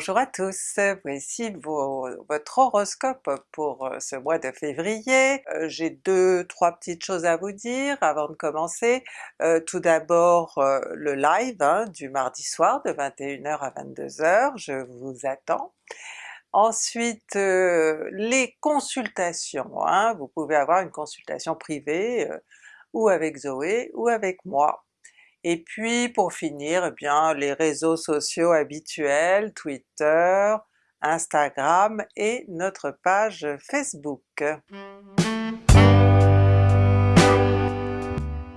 Bonjour à tous, voici votre horoscope pour euh, ce mois de février. Euh, j'ai deux, trois petites choses à vous dire avant de commencer. Euh, tout d'abord le live hein, du mardi soir de 21h à 22h, je vous attends. Ensuite les consultations, hein. vous pouvez avoir une consultation privée ou avec Zoé ou avec moi. Et puis pour finir, eh bien les réseaux sociaux habituels, Twitter, Instagram et notre page Facebook.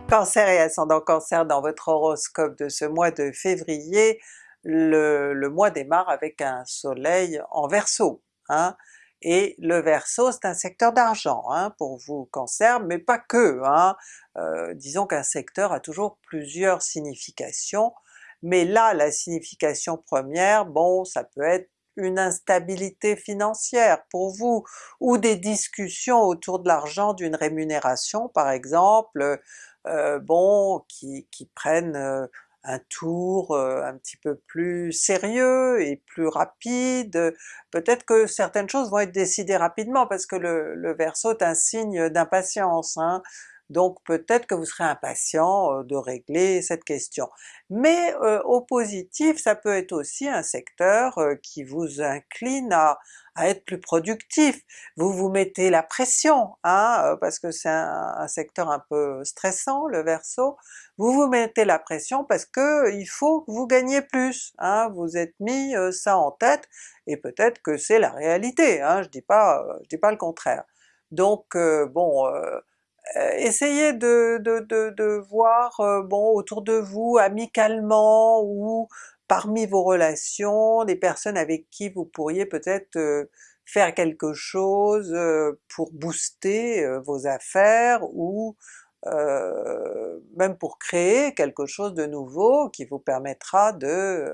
Cancer et ascendant Cancer dans votre horoscope de ce mois de février, le, mois démarre avec un soleil en Verseau. Hein? Et le Verseau c'est un secteur d'argent hein, pour vous Cancer, mais pas que, hein. Euh, disons qu'un secteur a toujours plusieurs significations, mais là la signification première, bon ça peut être une instabilité financière pour vous, ou des discussions autour de l'argent, d'une rémunération par exemple, euh, bon, qui, qui prennent euh, un tour un petit peu plus sérieux et plus rapide, peut-être que certaines choses vont être décidées rapidement parce que le, le Verseau est un signe d'impatience, hein. Donc peut-être que vous serez impatient de régler cette question. Mais au positif, ça peut être aussi un secteur qui vous incline à, à être plus productif, vous vous mettez la pression, hein, parce que c'est un, secteur un peu stressant le Verseau, vous vous mettez la pression parce que il faut que vous gagniez plus, hein, vous êtes mis ça en tête, et peut-être que c'est la réalité, hein, je dis pas, je dis pas le contraire. Donc bon, essayez de, de, de, de voir bon autour de vous amicalement ou parmi vos relations, des personnes avec qui vous pourriez peut-être euh, faire quelque chose euh, pour booster euh, vos affaires ou même pour créer quelque chose de nouveau qui vous permettra de,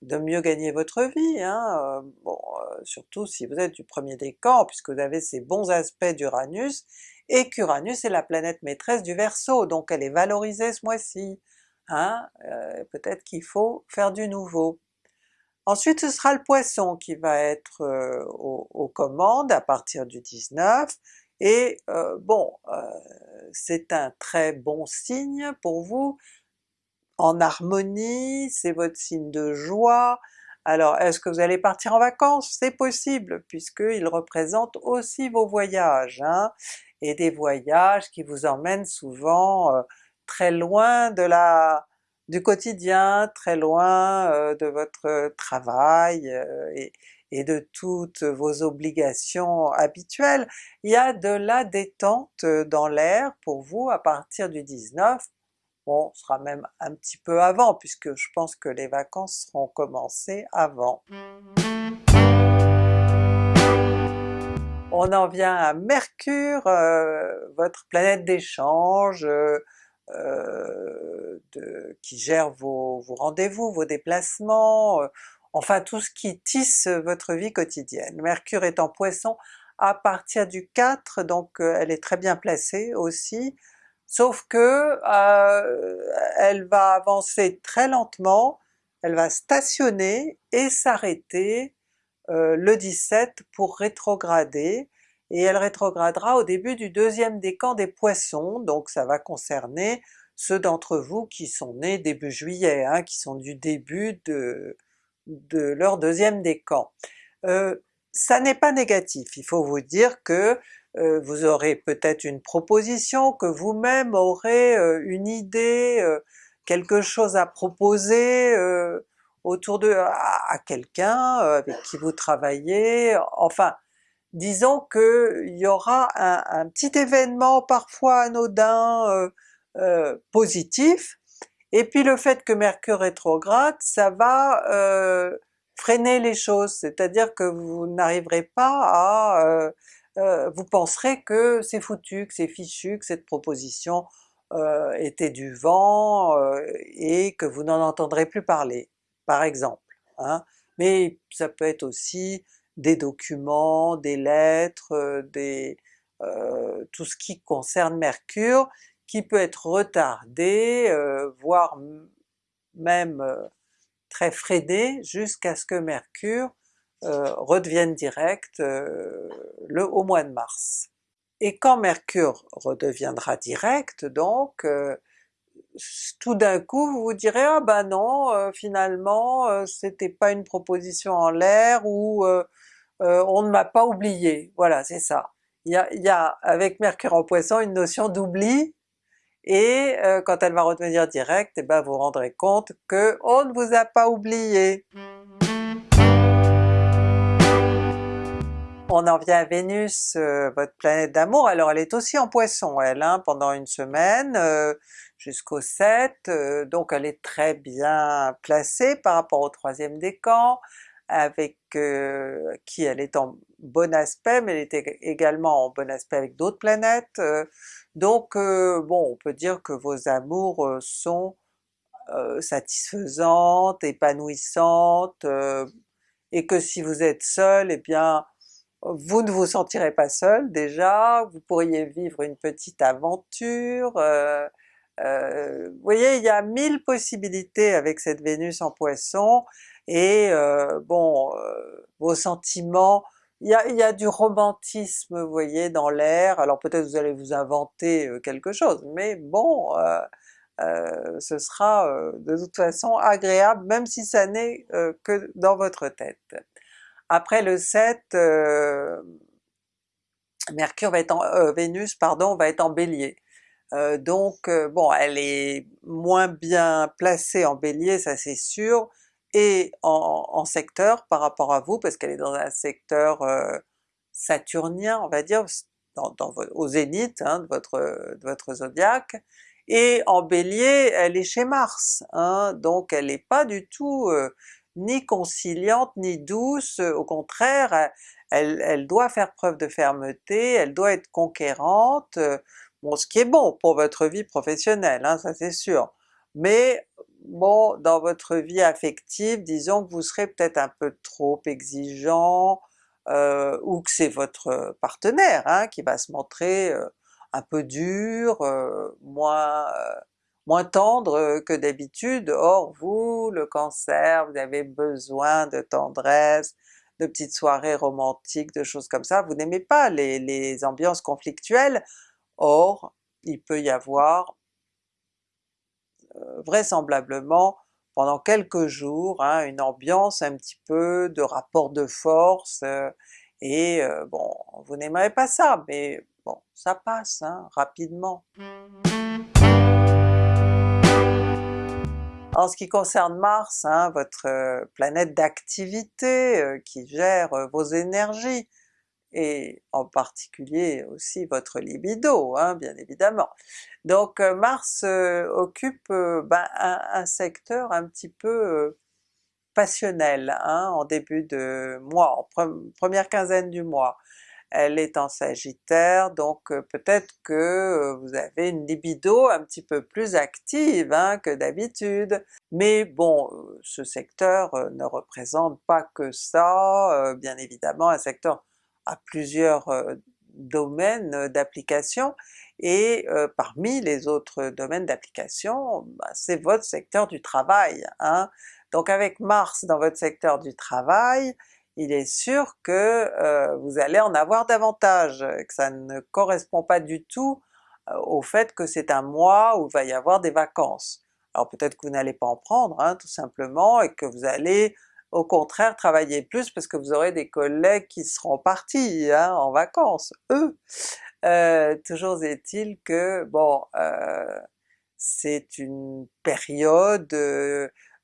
de mieux gagner votre vie. Hein. Bon, surtout si vous êtes du premier décan, puisque vous avez ces bons aspects d'Uranus, et qu'Uranus est la planète maîtresse du Verseau, donc elle est valorisée ce mois-ci. Hein, euh, peut-être qu'il faut faire du nouveau. Ensuite ce sera le Poisson qui va être euh, aux, commandes à partir du 19, et euh, bon, c'est un très bon signe pour vous, en harmonie, c'est votre signe de joie, alors est-ce que vous allez partir en vacances? C'est possible, puisqu'il représente aussi vos voyages, hein, et des voyages qui vous emmènent souvent très loin de la du quotidien, très loin euh, de votre travail euh, et, et, de toutes vos obligations habituelles. Il y a de la détente dans l'air pour vous à partir du 19, bon ce sera même un petit peu avant puisque je pense que les vacances seront commencées avant. On en vient à Mercure, euh, votre planète d'échange, euh, de, qui gère vos, rendez-vous, vos déplacements, euh, enfin tout ce qui tisse votre vie quotidienne. Mercure est en Poisson à partir du 4, donc euh, elle est très bien placée aussi, sauf que elle va avancer très lentement, elle va stationner et s'arrêter le 17 pour rétrograder, et elle rétrogradera au début du deuxième décan des Poissons, donc ça va concerner ceux d'entre vous qui sont nés début juillet, hein, qui sont du début de, leur deuxième décan. Euh, ça n'est pas négatif, il faut vous dire que euh, vous aurez peut-être une proposition, que vous-même aurez euh, une idée, quelque chose à proposer autour de à quelqu'un avec qui vous travaillez, enfin disons qu'il y aura un, petit événement parfois anodin, euh, euh, positif, et puis le fait que Mercure rétrograde, ça va euh, freiner les choses, c'est-à-dire que vous n'arriverez pas à... vous penserez que c'est foutu, que c'est fichu, que cette proposition était du vent, et que vous n'en entendrez plus parler, par exemple. Hein. Mais ça peut être aussi des documents, des lettres, euh, des, euh, tout ce qui concerne Mercure, qui peut être retardé, euh, voire même très freiné jusqu'à ce que Mercure redevienne direct le, au mois de mars. Et quand Mercure redeviendra direct donc, tout d'un coup vous vous direz ah ben non finalement c'était pas une proposition en l'air ou on ne m'a pas oublié, voilà c'est ça. Il y, a, avec Mercure en Poisson une notion d'oubli et quand elle va redevenir directe, et eh ben vous vous rendrez compte que on ne vous a pas oublié. On en vient à Vénus, euh, votre planète d'amour, alors elle est aussi en Poisson elle, hein, pendant une semaine, euh, jusqu'au 7, euh, donc elle est très bien placée par rapport au troisième décan, avec qui elle est en bon aspect, mais elle est également en bon aspect avec d'autres planètes, donc bon on peut dire que vos amours sont satisfaisantes, épanouissantes, et que si vous êtes seul, eh bien vous ne vous sentirez pas seul déjà, vous pourriez vivre une petite aventure, euh, euh, vous voyez il y a mille possibilités avec cette Vénus en Poisson, et euh, bon, vos sentiments, il y, a, y, a, du romantisme vous voyez dans l'air, alors peut-être vous allez vous inventer quelque chose, mais bon, ce sera de toute façon agréable même si ça n'est que dans votre tête. Après le 7, euh, Mercure va être en, euh, Vénus pardon, va être en Bélier. Euh, donc bon, elle est moins bien placée en Bélier, ça c'est sûr, et en, secteur par rapport à vous, parce qu'elle est dans un secteur saturnien, on va dire, au zénith hein, de, votre, de votre zodiaque, et en Bélier elle est chez Mars, hein, donc elle n'est pas du tout ni conciliante ni douce, au contraire elle, doit faire preuve de fermeté, elle doit être conquérante, bon ce qui est bon pour votre vie professionnelle, hein, ça c'est sûr, mais bon dans votre vie affective, disons que vous serez peut-être un peu trop exigeant, euh, ou que c'est votre partenaire hein, qui va se montrer euh, un peu dur, euh, moins moins tendre que d'habitude, or vous, le Cancer, vous avez besoin de tendresse, de petites soirées romantiques, de choses comme ça, vous n'aimez pas les, ambiances conflictuelles, or il peut y avoir euh, vraisemblablement pendant quelques jours hein, une ambiance un petit peu de rapport de force, euh, et bon, vous n'aimerez pas ça, mais bon, ça passe hein, rapidement. En ce qui concerne Mars, hein, votre euh, planète d'activité euh, qui gère euh, vos énergies, et en particulier aussi votre libido, hein, bien évidemment. Donc Mars occupe ben, un, secteur un petit peu passionnel hein, en début de mois, en première quinzaine du mois elle est en Sagittaire, donc euh, peut-être que euh, vous avez une libido un petit peu plus active hein, que d'habitude, mais bon, euh, ce secteur ne représente pas que ça, bien évidemment un secteur a plusieurs domaines d'application, et parmi les autres domaines d'application, bah, c'est votre secteur du travail. Hein. Donc avec Mars dans votre secteur du travail, il est sûr que vous allez en avoir davantage, que ça ne correspond pas du tout au fait que c'est un mois où il va y avoir des vacances. Alors peut-être que vous n'allez pas en prendre hein, tout simplement, et que vous allez au contraire travailler plus parce que vous aurez des collègues qui seront partis hein, en vacances, eux! Euh, toujours est-il que bon, c'est une période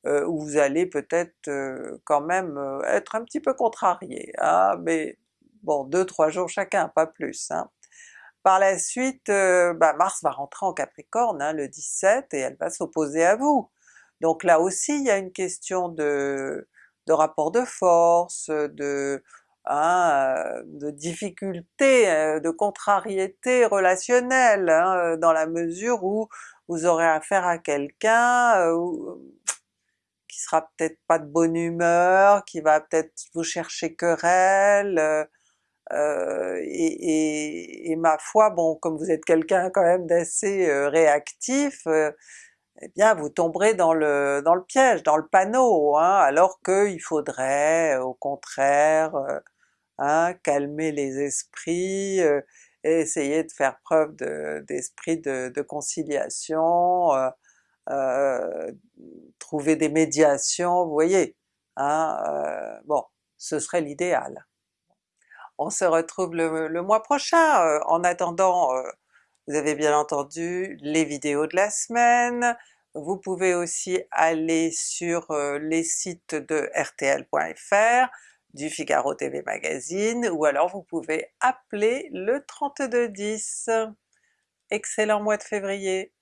euh, où vous allez peut-être euh, quand même euh, être un petit peu contrarié, hein, mais bon, deux trois jours chacun, pas plus. Hein. Par la suite, bah Mars va rentrer en Capricorne hein, le 17 et elle va s'opposer à vous. Donc là aussi il y a une question de, de rapport de force, de, hein, de difficulté, de contrariété relationnelle, hein, dans la mesure où vous aurez affaire à quelqu'un qui sera peut-être pas de bonne humeur, qui va peut-être vous chercher querelle, euh, euh et, et, ma foi, bon comme vous êtes quelqu'un quand même d'assez euh, réactif, euh, eh bien vous tomberez dans le, dans le piège, dans le panneau, hein, alors qu'il faudrait au contraire hein, calmer les esprits, et essayer de faire preuve d'esprit de, conciliation, euh, trouver des médiations, vous voyez, hein, euh, bon, ce serait l'idéal. On se retrouve le, mois prochain, euh, en attendant vous avez bien entendu les vidéos de la semaine, vous pouvez aussi aller sur les sites de rtl.fr, du Figaro TV Magazine, ou alors vous pouvez appeler le 3210. Excellent mois de février!